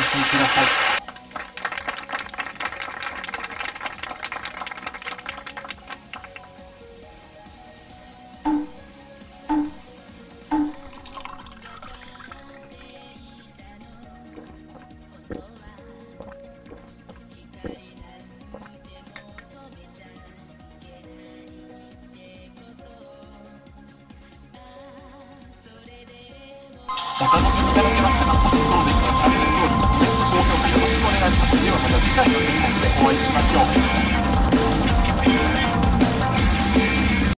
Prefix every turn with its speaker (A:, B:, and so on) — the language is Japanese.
A: 楽しみくださいお楽しみいただけましたか？もしそうで、す。回の演目でお会いしましょう。